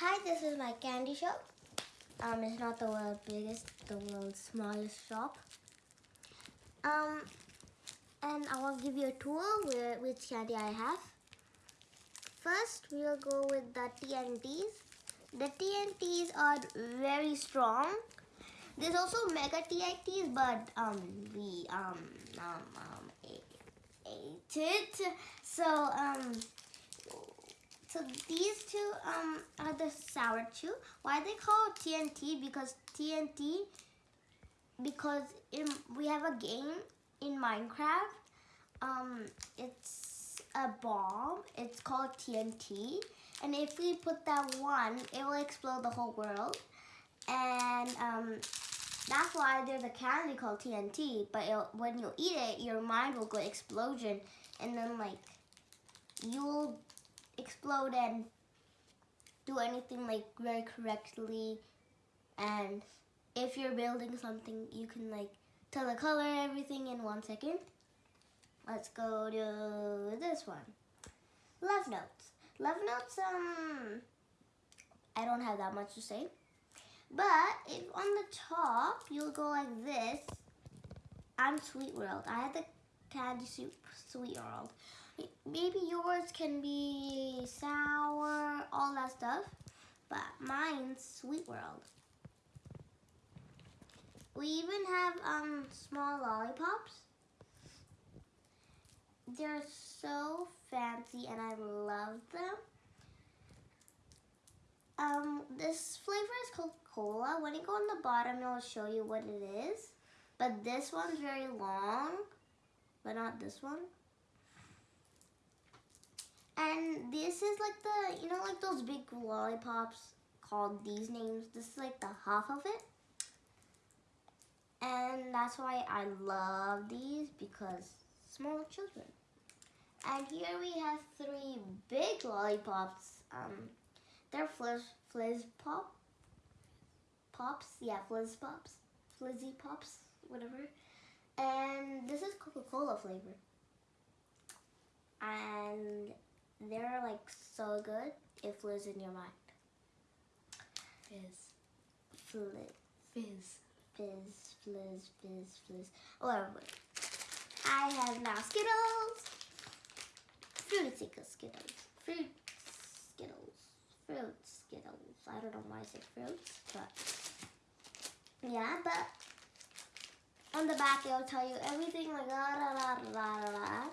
Hi, this is my candy shop. Um, it's not the world's biggest, the world's smallest shop. Um, and I will give you a tour with which candy I have. First, we will go with the TNTs. The TNTs are very strong. There's also mega TNTs, but um, we um um um ate it. So um, so these two um are the sour chew. Why they call TNT? Because TNT because in, we have a game in Minecraft. Um, it's a bomb. It's called TNT, and if we put that one, it will explode the whole world. And um, that's why there's a candy called TNT. But it, when you eat it, your mind will go explosion, and then like you'll explode and do anything like very correctly. And if you're building something, you can like tell the color everything in one second. Let's go to this one. Love notes. Love notes, um, I don't have that much to say. But if on the top, you'll go like this. I'm Sweet World. I had the candy soup Sweet World. Maybe yours can be sour, all that stuff. But mine's Sweet World. We even have um small lollipops. They're so fancy and I love them. Um, this flavor is Coca-Cola. When you go on the bottom, it'll show you what it is. But this one's very long, but not this one. And this is like the, you know, like those big lollipops called these names. This is like the half of it. And that's why I love these because small children. And here we have three big lollipops. Um, they're fliz, fliz pop, pops, yeah, fliz pops, flizzy pops, whatever. And this is Coca-Cola flavor. And they're like so good, it flies in your mind. Fizz. Fliz, Fizz. fizz, fliz, fizz, fliz. Whatever. I have now Skittles. Fruit Skittles. Fruit Skittles. Fruit Skittles. I don't know why I said fruits, but yeah, but on the back it'll tell you everything like da da da da da da.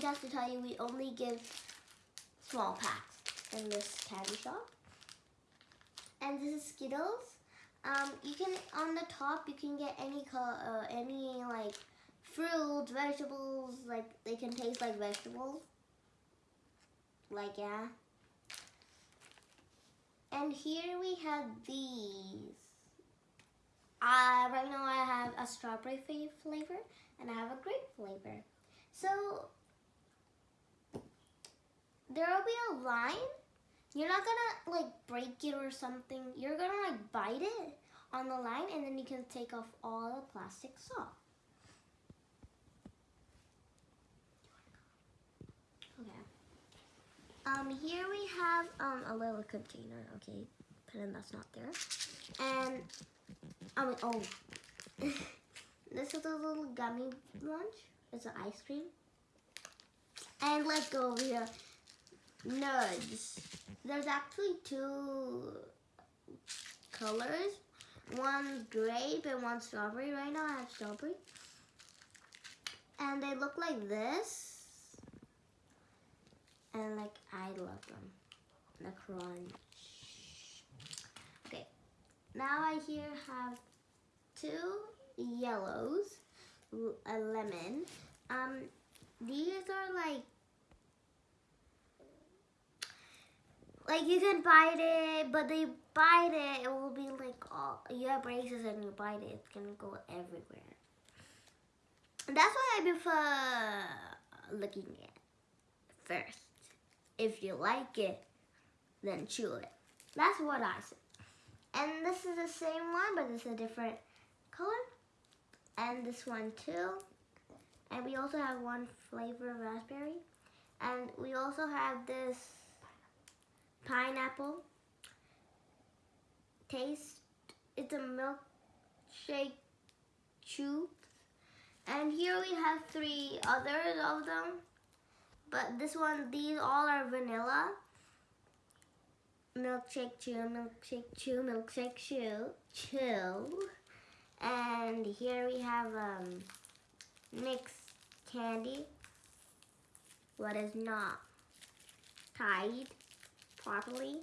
Just to tell you, we only give small packs in this candy shop. And this is Skittles. Um, you can on the top you can get any color, uh, any like fruits, vegetables. Like they can taste like vegetables. Like yeah. And here we have these. Uh, right now I have a strawberry flavor and I have a grape flavor. So there will be a line. You're not gonna like break it or something. You're gonna like bite it on the line and then you can take off all the plastic off. Okay. Um, here we have um, a little container. Okay, pretend that's not there. And, I oh, this is a little gummy lunch. It's an ice cream. And let's go over here. Nerds. There's actually two colors. One grape and one strawberry. Right now I have strawberry. And they look like this. And like, I love them. The crunch. Okay. Now I here have two yellows. A lemon. Um, these are like like you can bite it, but they bite it, it will be like all you have braces and you bite it, it's gonna go everywhere. That's why I prefer looking at first. If you like it, then chew it. That's what I said. And this is the same one, but it's a different color. And this one too. And we also have one flavor of raspberry. And we also have this pineapple. Taste, it's a milkshake chew. And here we have three others of them. But this one, these all are vanilla. Milkshake chew, milkshake chew, milkshake chew, chew. And here we have um, mixed candy. What is not tied properly.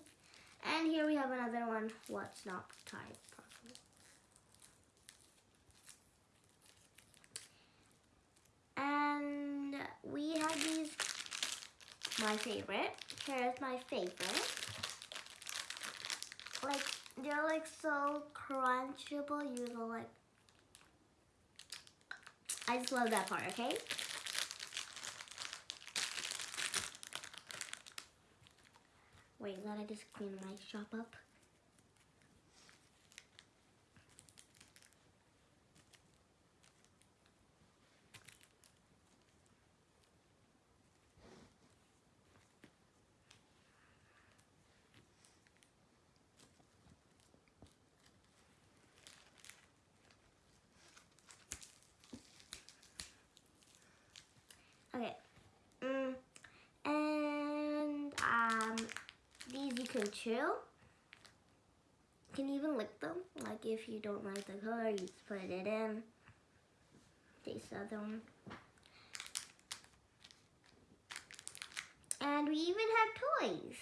And here we have another one, what's not tied properly. And we have these, my favorite. Here's my favorite. Like, they're like so crunchable, you go like, I just love that part, okay? Wait, let I just clean my shop up. Okay. Mm, and um, these you can chew. You can even lick them. Like if you don't like the color, you just put it in. Taste the other one. And we even have toys.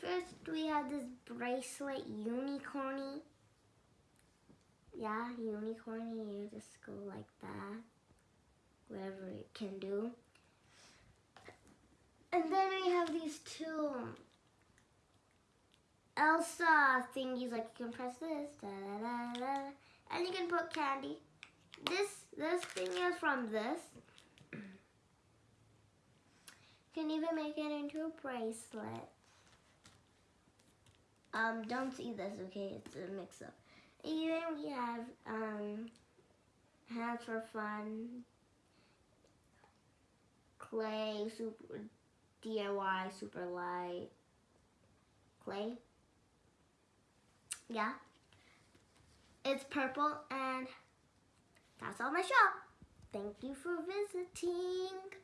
First, we have this bracelet, unicorny. Yeah, unicorny. You just go like that whatever it can do. And then we have these two Elsa thingies, like you can press this, da, da, da, and you can put candy. This this thing is from this. You can even make it into a bracelet. Um, don't see this, okay? It's a mix-up. Even we have um, hands for fun, clay, super DIY, super light clay. Yeah. It's purple and that's all my shop. Thank you for visiting.